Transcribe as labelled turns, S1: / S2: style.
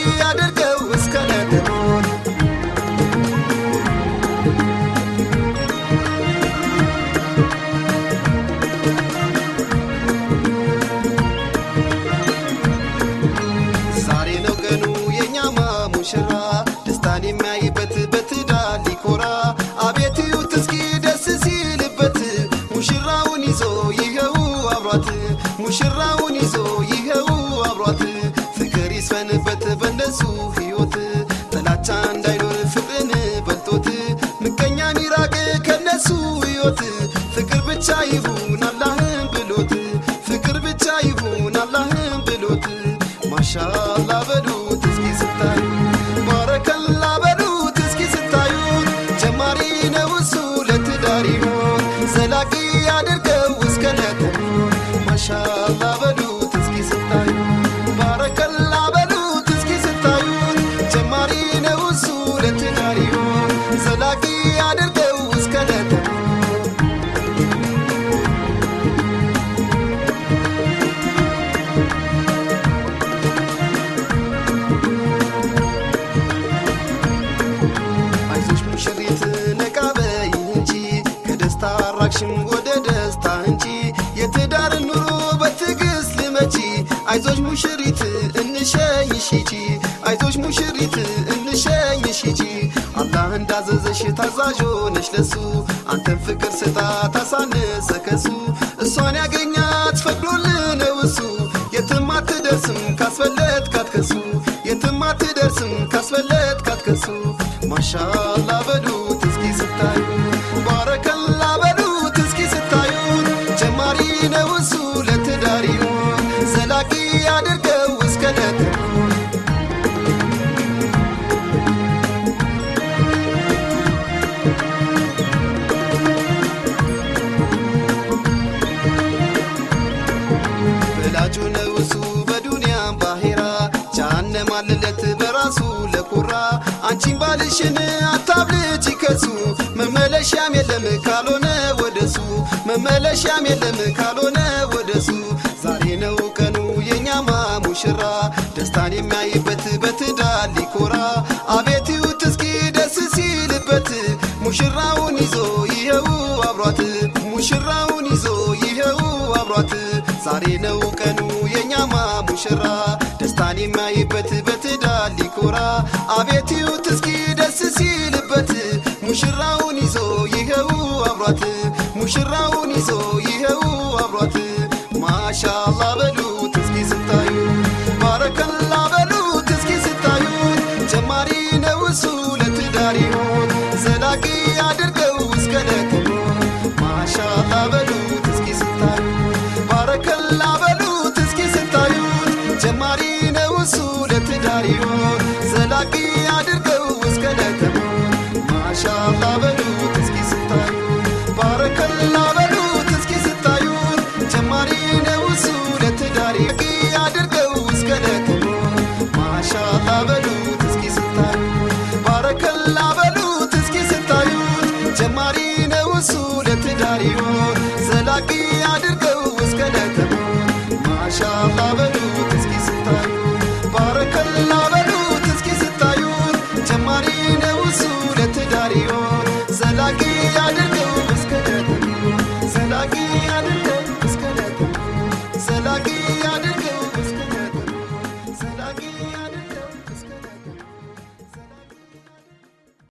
S1: ዘላቂ ያደርገው እስከ ለተሞት ዛሬ ነው ቀኑ የኛማ ሙሽራ ደስታን የሚያይበት በትዳር ሊኮራ። አቤት እዩት እስኪ ደስ ሲልበት ሙሽራውን ይዞ ይኸው አብሯት። ሙሽራውን ከነሱ ሕይወት ፍቅር ብቻ ይሁን አራቅሽም ወደ ደስታ እንጂ የትዳር ኑሮ በትዕግስት ልመቺ አይዞሽ ሙሽሪት እንሸኝሽ ሂጂ። አይዞሽ ሙሽሪት እንሸኝሽ ሂጂ። አላህ እንዳዘዘሽ ታዛዥ ሆነሽ ለሱ። አንተን ፍቅር ስጣ ታሳነሰ ከሱ። እሷን ያገኛት ፈቅዶልህ ነው እሱ የትም አትደርስም ካስፈለት ካትከሱ የትም አትደርስም ካስፈለት ካትከሱ ማሻአላ በሉት እስኪ ስታዩ ዘላቂ ያድርገው እስከ ለተሞት በላጩ ነው እሱ በዱንያም ባሄራ አለለት በራሱ ለኩራ። አንቺን ባልሽን አታብልጭ ከሱ መመለሻም የለም ካልሆነ ወደሱ መመለሻም የለም ካልሆነ ወደሱ ሙሽራ ደስታን የሚያይበት በትዳር ሊኮራ። አቤት ይዩት እስኪ ደስ ሲልበት ሙሽራውን ይዞ ይኸው አብሯት። ሙሽራውን ይዞ ይኸው አብሯት። ዛሬ ነው ቀኑ የኛማ ሙሽራ ደስታን የሚያይበት በትዳር ሊኮራ። አቤት ይዩት እስኪ ደስ ሲልበት ሙሽራውን ይዞ ይኸው አብሯት። ሙሽራውን ይዞ ይኸው አብሯት። ማሻአላ በሉት ጀማሪ ነው እሱ ለትዳር ይሆን ዘላቂ አድርገው እስከ ለተሞት ማሻአላ በሉት እስኪ ስታዩ። ባረከላ በሉት እስኪ ስታዩት ጀማሪ ነው እሱ ለትዳር ይሆን አድርገው እስከ ለተሞት ማሻአላ በሉት እስኪ ስታዩ። ባረከላ በሉት እስኪ ስታዩት ጀማሪ ነው እሱ ለትዳር ይሆን ዘላቂ ጀማሪ